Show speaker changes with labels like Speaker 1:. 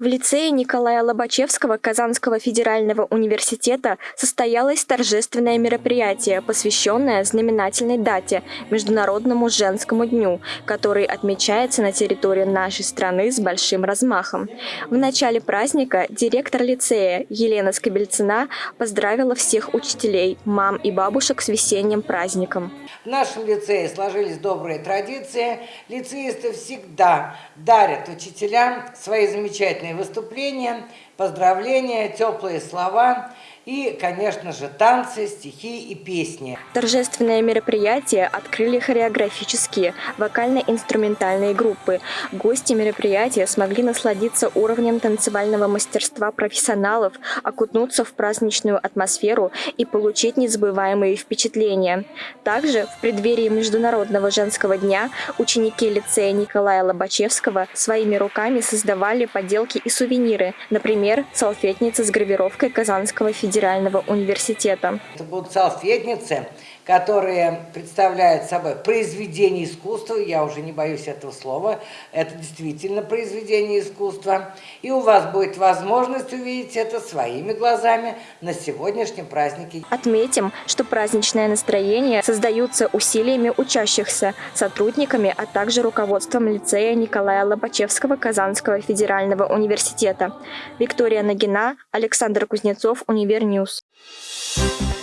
Speaker 1: В лицее Николая Лобачевского Казанского федерального университета состоялось торжественное мероприятие, посвященное знаменательной дате – Международному женскому дню, который отмечается на территории нашей страны с большим размахом. В начале праздника директор лицея Елена Скобельцина поздравила всех учителей, мам и бабушек с весенним праздником.
Speaker 2: В нашем лицее сложились добрые традиции. Лицеисты всегда дарят учителям свои замечательные выступления, поздравления, теплые слова и, конечно же, танцы, стихи и песни.
Speaker 1: Торжественное мероприятие открыли хореографические, вокально-инструментальные группы. Гости мероприятия смогли насладиться уровнем танцевального мастерства профессионалов, окунуться в праздничную атмосферу и получить незабываемые впечатления. Также в преддверии Международного женского дня ученики лицея Николая Лобачевского своими руками создавали поделки и сувениры, например, салфетницы с гравировкой Казанского федерального университета.
Speaker 2: Это будут салфетницы, которые представляют собой произведение искусства, я уже не боюсь этого слова, это действительно произведение искусства, и у вас будет возможность увидеть это своими глазами на сегодняшнем празднике.
Speaker 1: Отметим, что праздничное настроение создаются усилиями учащихся, сотрудниками, а также руководством лицея Николая Лобачевского Казанского федерального университета. Виктория Нагина, Александр Кузнецов, Univer News. Thank